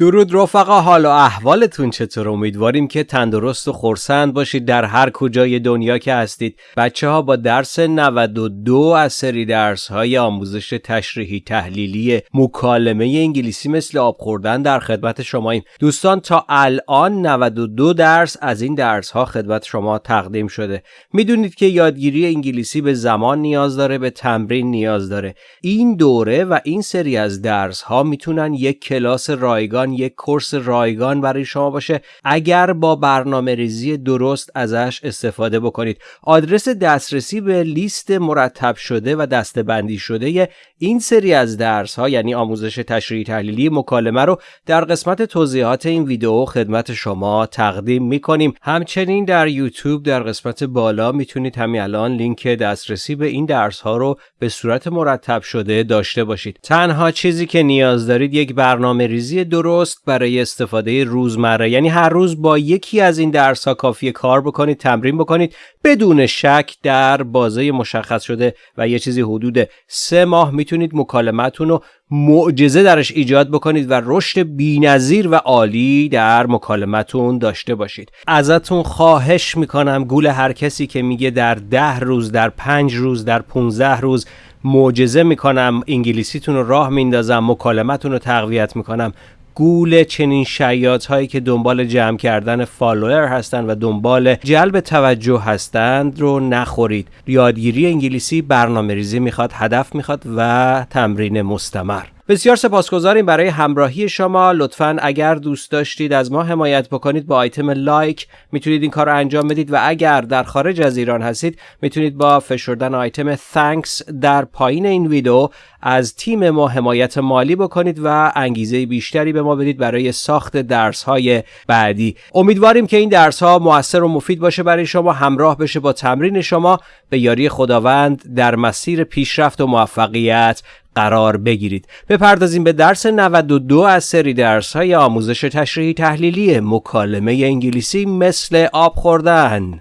درود رفقا حال و احوالتون چطور؟ امیدواریم که تندرست و خورسند باشید در هر کجای دنیا که هستید. بچه ها با درس 92 از سری درس های آموزش تشریحی تحلیلی مکالمه انگلیسی مثل آب خوردن در خدمت شماییم. دوستان تا الان 92 درس از این درس ها خدمت شما تقدیم شده. می‌دونید که یادگیری انگلیسی به زمان نیاز داره به تمرین نیاز داره. این دوره و این سری از درس ها می‌تونن یک کلاس رایگان یک کورس رایگان برای شما باشه. اگر با برنامه ریزی درست ازش استفاده بکنید. آدرس دسترسی به لیست مرتب شده و دستبندی شده این سری از درس ها یعنی آموزش تشریحی تحلیلی مکالمه رو در قسمت توضیحات این ویدیو خدمت شما تقدیم می‌کنیم. همچنین در یوتیوب در قسمت بالا می‌تونید همین الان لینک دسترسی به این درس ها رو به صورت مرتب شده داشته باشید. تنها چیزی که نیاز دارید یک برنامه ریزی درست برای استفاده روزمره. یعنی هر روز با یکی از این درس ها کافی کار بکنید تمرین بکنید بدون شک در بازه مشخص شده و یه چیزی حدود سه ماه می‌تونید مکالمتون رو معجزه درش ایجاد بکنید و رشد بینظیر و عالی در مکالمتون داشته باشید. ازتون خواهش می‌کنم گول هر کسی که میگه در ده روز در پنج روز در 15 روز معجزه می‌کنم انگلیسیتون رو راه میندازم مکالمتون رو تقویت می‌کنم. گول چنین شیاط هایی که دنبال جمع کردن فالوور هستند و دنبال جلب توجه هستند رو نخورید. یادگیری انگلیسی برنامه ریزی می‌خواد هدف می‌خواد و تمرین مستمر. بسیار سپاسگزاریم برای همراهی شما. لطفا اگر دوست داشتید از ما حمایت بکنید با آیتم لایک می‌تونید این کار رو انجام بدید و اگر در خارج از ایران هستید می‌تونید با فشردن آیتم thanks در پایین این ویدیو از تیم ما حمایت مالی بکنید و انگیزه بیشتری به ما بدید برای ساخت درس های بعدی. امیدواریم که این درس ها موثر و مفید باشه برای شما همراه بشه با تمرین شما. به یاری خداوند در مسیر پیشرفت و موفقیت. قرار بگیرید بپردازیم به درس 92 از سری درس های آموزش تشریحی تحلیلی مکالمه انگلیسی مثل آب خوردن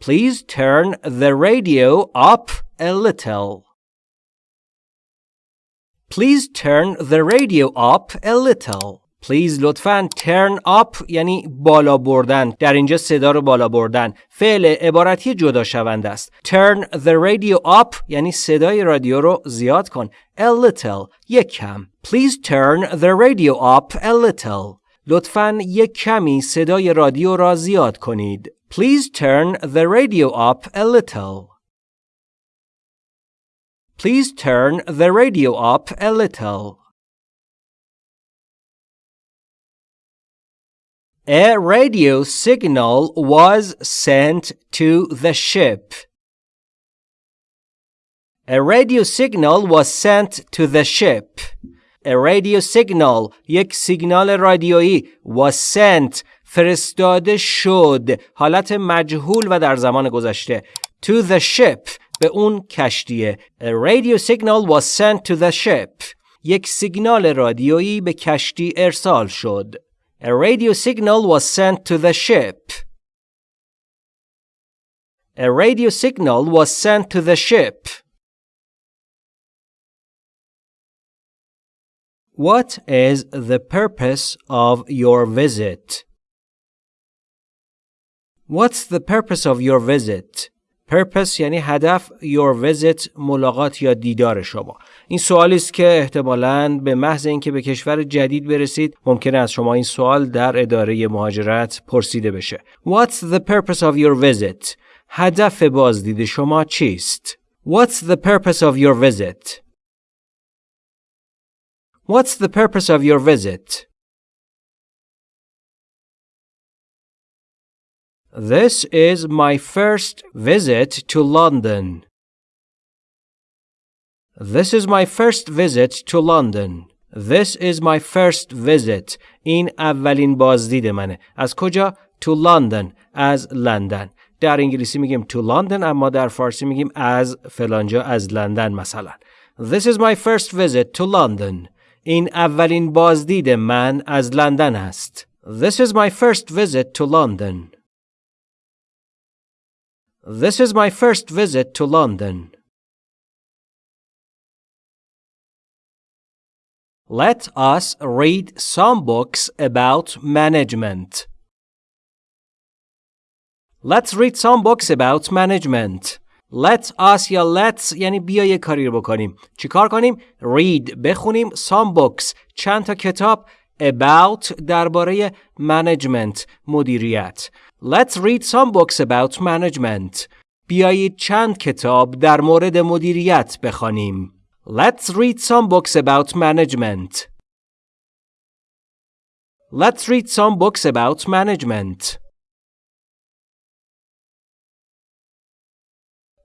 Please turn the radio up a little. Please turn the radio up a little. Please لطفا turn up یعنی بالا بردن در اینجا صدا رو بالا بردن فعل عبارتی جدا شونده است turn the radio up یعنی صدای رادیو رو زیاد کن a little یک کم Please turn the radio up a little لطفا یک کمی صدای رادیو را زیاد کنید Please turn the radio up a little Please turn the radio up a little A radio signal was sent to the ship. A radio signal was sent to the ship. A radio signal یک سیگنال رادیویی was sent فرستاده شد حالت مجهول و در زمان گذشته to the ship به اون کشتیه A radio signal was sent to the ship یک سیگنال رادیویی به کشتی ارسال شد A radio signal was sent to the ship. A radio signal was sent to the ship. What is the purpose of your visit? What's the purpose of your visit? purpose یعنی هدف your visit ملاقات یا دیدار شما این سوالی است که احتمالاً به محض اینکه به کشور جدید برسید ممکنه از شما این سوال در اداره مهاجرت پرسیده بشه What's the purpose of your visit هدف بازدید شما چیست What's the purpose of your visit What's the purpose of your visit This is my first visit to London. This is my first visit to London. This is my first visit. این اولین بازدید منه. از کجا؟ To London. از لندن. در انگلیسی میگیم to London اما در فارسی میگیم از فلانجا از لندن مثلا. This is my first visit to London. این اولین بازدید من از لندن است. This is my first visit to London. This is my first visit to London. Let us read some books about management. Let's read some books about management. Let us یا let's یعنی بیا یه کاری رو بکنیم. چیکار کنیم؟ read بخونیم some books چند تا کتاب about درباره management مدیریت. Let's read some books about management. بیایید چند کتاب در مورد مدیریت بخوانیم. Let's read some books about management. Let's read some books about management.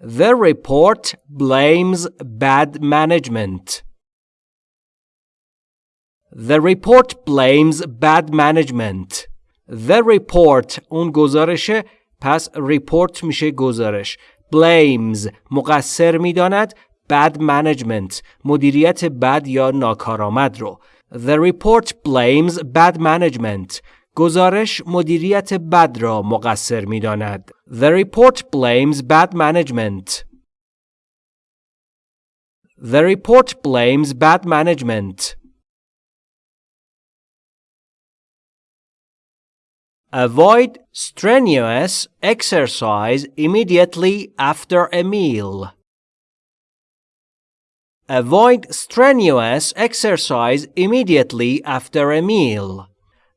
The report blames bad management. The report blames bad management. The report اون گزارشه پس report میشه گزارش. blames مقصر میداند bad management مدیریت بد یا ناکارآمد رو The report blames bad management گزارش مدیریت بد را مقصر می داند. The report blames bad management. The report blames bad management. Avoid strenuous exercise immediately after a meal. Avoid strenuous exercise immediately after a meal.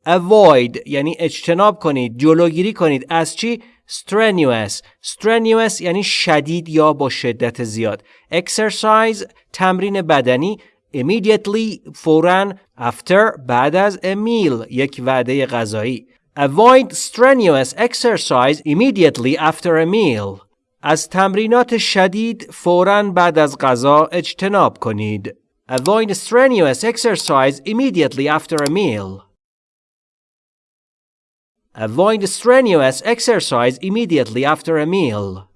Avoid یعنی اجتناب کنید جلوگیری کنید از چی strenuous strenuous یعنی شدید یا با شدت زیاد exercise تمرین بدنی immediately فورا after بعد از a meal یک وعده غذایی avoid strenuous exercise immediately after a meal از تمرینات شدید فوراً بعد از غذا اجتناب کنید. Avoid strenuous exercise immediately after a meal. Avoid strenuous exercise immediately after a meal.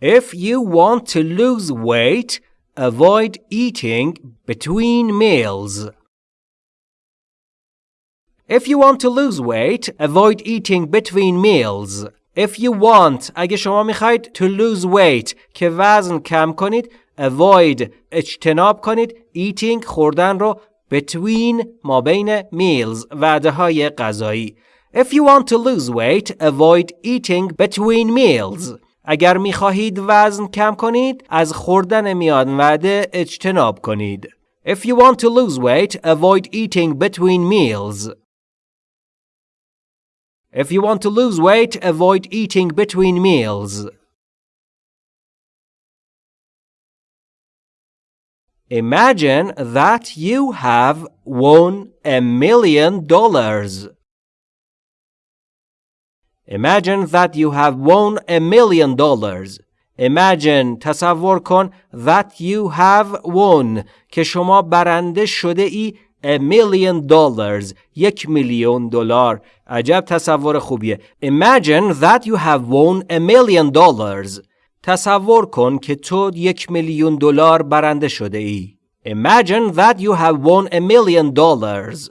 If you want to lose weight, avoid eating between meals. If you want to lose weight, avoid eating between meals. If you want, اگه شما میخواید to lose weight که وزن کم کنید, avoid اجتناب کنید eating خوردن رو between ما بین meals وعده های غذایی. If you want to lose weight, avoid eating between meals. اگر میخواهید وزن کم کنید، از خوردن میان وعده اجتناب کنید. If you want to lose weight, avoid eating between meals. If you want to lose weight, avoid eating between meals. Imagine that you have won a million dollars. Imagine that you have won a million dollars. Imagine تصور کن that you have won که شما برنده شده ای a million dollars یک میلیون دلار عجب تصور خوبیه Imagine that you have won a million dollars تصور کن که تو یک میلیون دلار برنده شده ای Imagine that you have won a million dollars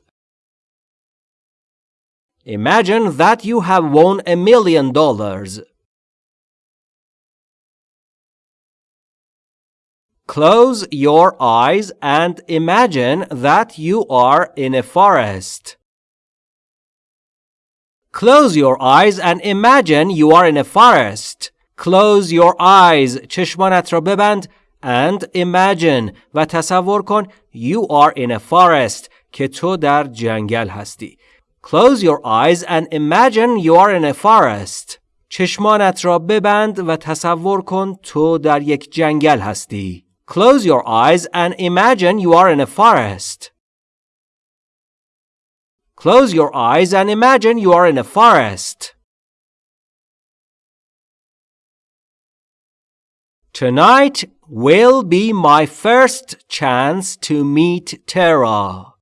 Imagine that you have won a million dollars Close your eyes and imagine that you are in a forest. Close your eyes and imagine you are in a forest. Close your eyes. چشمانت را ببند and imagine و تصور کن you are in a forest که تو در جنگل هستی. Close your eyes and imagine you are in a forest. چشمانت را ببند و تصور کن تو در یک جنگل هستی. Close your eyes and imagine you are in a forest. Close your eyes and imagine you are in a forest. Tonight will be my first chance to meet Tara.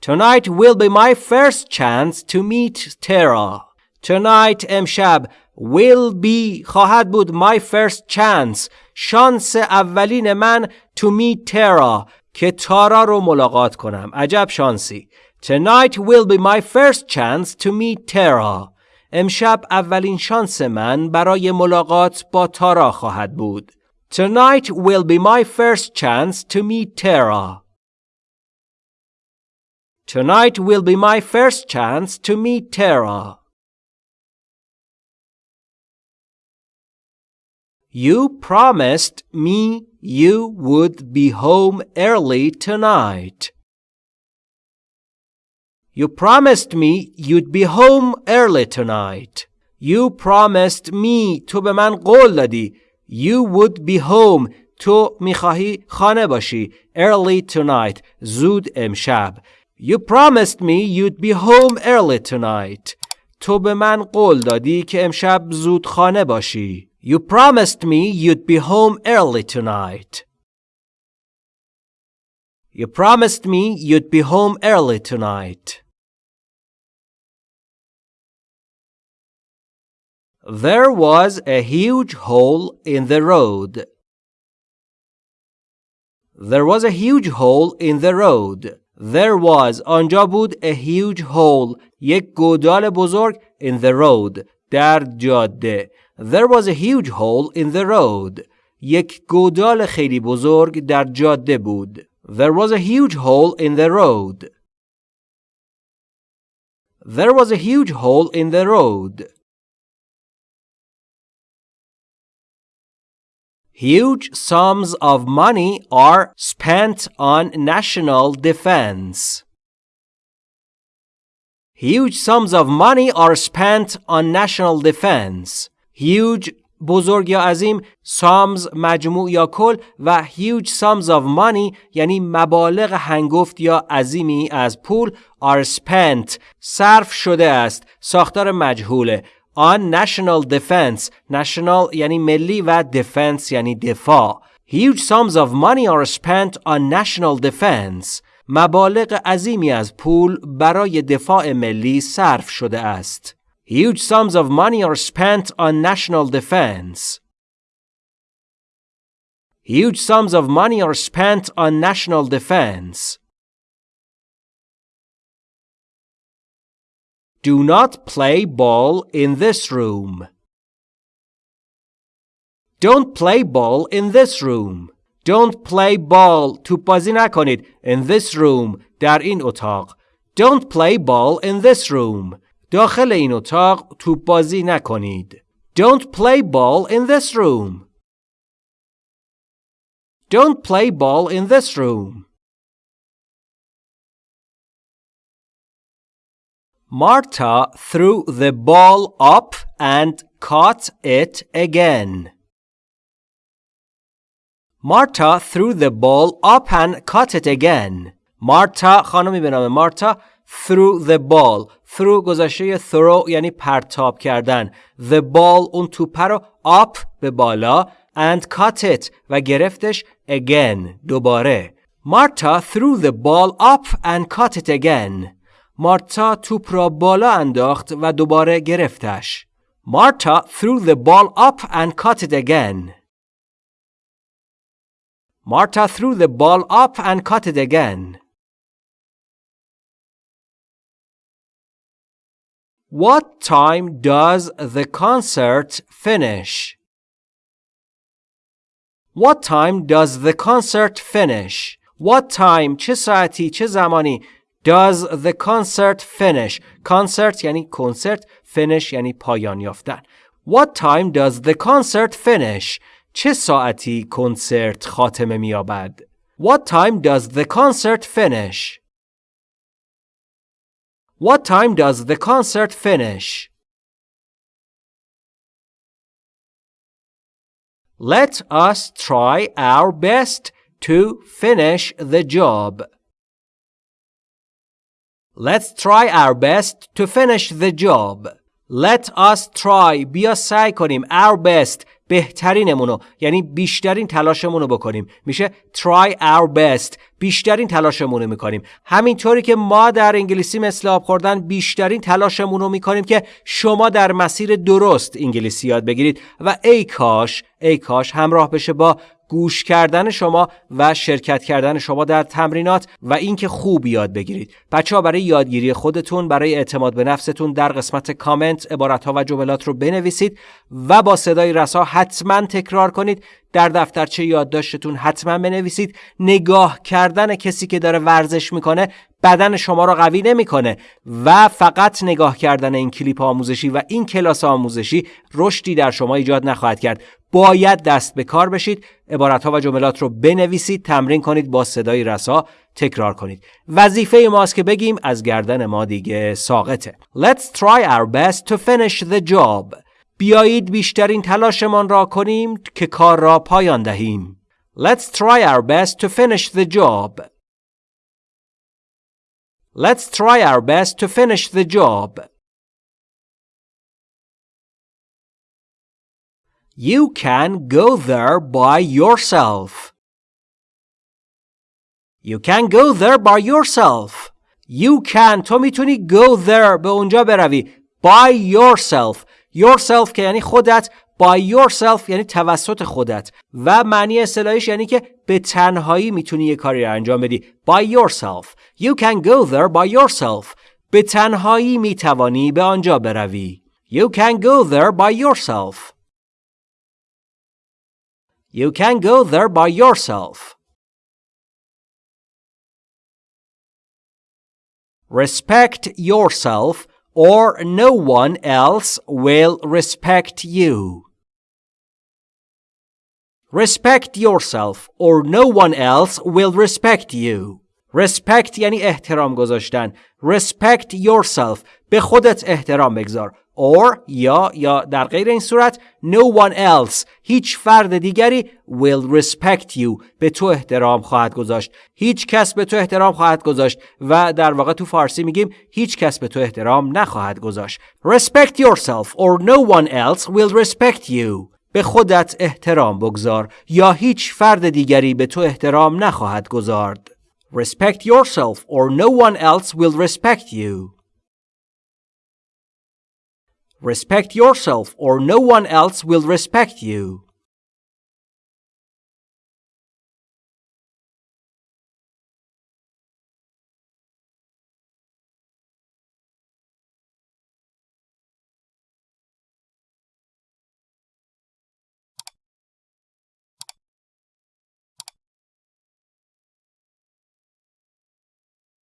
Tonight will be my first chance to meet Tara Tonight امشب will be خواهد بود my first chance شانس اولین من to meet Tara که تارا رو ملاقات کنم عجب شانسی Tonight will be my first chance to meet Tara. امشب اولین شانس من برای ملاقات با تارا خواهد بود. Tonight will be my first chance to meet Tara. Tonight will be my first chance to meet Tara. You promised me you would be home early tonight. You promised me you'd be home early tonight. You promised me تو به من قول دادی You would be home تو میخواهی خانه باشی early tonight زود امشب You promised me you'd be home early tonight. تو به من قول دادی که امشب زود خانه باشی. You promised me you'd be home early tonight. You promised me you'd be home early tonight. There was a huge hole in the road. There was a huge hole in the road. There was آنجا بود a huge hole یک گودال بزرگ in the road در جاده There was a huge hole in the road یک گودال خیلی بزرگ در جاده بود There was a huge hole in the road There was a huge hole in the road Huge sums of money are spent on national defense. Huge sums of money are spent on national defense. Huge بزرگ یا عظیم sums مجموع یا کل و huge sums of money یعنی مبالغ هنگفت یا عظیمی از پول are spent صرف شده است ساختار مجهوله. On national defense national یعنی ملی و defense یعنی دفاع. Huge sums of money are spent on national defense. مبالغ عظیمی از پول برای دفاع ملی صرف شده است. huge sums of money are spent on national defense huge sums of money are spent on national defense Do not play ball in this room. Don't play ball in this room. Don't play ball توپ بازی نکنید in this room در این اتاق. Don't play ball in this room. داخل این اتاق توپ بازی نکنید. Don't play ball in this room. Don't play ball in this room. Marta threw the ball up and caught it again. Marta threw the ball up and caught it again. Marta خانمی به نام مارتا threw the ball threw گذشته throw یعنی پرتاب کردن the ball اون توپه رو up به بالا and cut it و گرفتش again دوباره Marta threw the ball up and cut it again. Marta توپ را بالا انداخت و دوباره گرفتش. Marta threw the ball up and cut it again. Marta threw the ball up and cut it again. What time does the concert finish? What time does the concert finish? What time چه ساعتی چه زمانی Does the concert finish? Concert یعنی کنسرت finish یعنی پایان یافتن What time does the concert finish? چه ساعتی کنسرت خاتمه می‌یابد؟ What time does the concert finish? What time does the concert finish? Let us try our best to finish the job. Let's try our best to finish the job. Let us try بیا سعی کنیم our best بهترینمونو یعنی بیشترین تلاشمون رو بکنیم. میشه try our best بیشترین تلاشمون رو می‌کنیم. همینطوری که ما در انگلیسی مثل آب خوردن بیشترین تلاشمون رو می‌کنیم که شما در مسیر درست انگلیسی یاد بگیرید. و ای کاش ای کاش همراه بشه با گوش کردن شما و شرکت کردن شما در تمرینات و اینکه خوب یاد بگیرید. بچه ها برای یادگیری خودتون برای اعتماد به نفستون در قسمت کامنت عبارت ها و جملات رو بنویسید و با صدای رسا حتما تکرار کنید. در دفترچه یادداشتتون حتما بنویسید. نگاه کردن کسی که داره ورزش می‌کنه بدن شما را قوی نمی‌کنه و فقط نگاه کردن این کلیپ آموزشی و این کلاس آموزشی رشدی در شما ایجاد نخواهد کرد. باید دست به کار بشید. عبارت ها و جملات رو بنویسید تمرین کنید با صدای رسا تکرار کنید. وظیفه ماست که بگیم از گردن ما دیگه ساقطه. Let's try our best to finish the job. بیایید بیشترین تلاشمان را کنیم که کار را پایان دهیم. Let's try our best to finish the job. Let's try our best to finish the job. You can go there by yourself. You can go there by yourself. You can تو میتونی go there به اونجا بروی by yourself. yourself که یعنی خودت by yourself یعنی توسط خودت و معنی اصطلاحیش یعنی که به تنهایی میتونی یه کاری رو انجام بدی by yourself you can go there by yourself به تنهایی میتوانی به آنجا بروی you can go there by yourself you can go there by yourself respect yourself or no one else will respect you Respect yourself or no one else will respect you. Respect یعنی احترام گذاشتن. Respect yourself. به خودت احترام بگذار. Or یا یا در غیر این صورت no one else هیچ فرد دیگری will respect you به تو احترام خواهد گذاشت هیچ کس به تو احترام خواهد گذاشت و در واقع تو فارسی میگیم هیچ کس به تو احترام نخواهد گذاشت respect yourself or no one else will respect you به خودت احترام بگذار یا هیچ فرد دیگری به تو احترام نخواهد گذارد. Respect yourself or no one else will respect you. Respect yourself or no one else will respect you.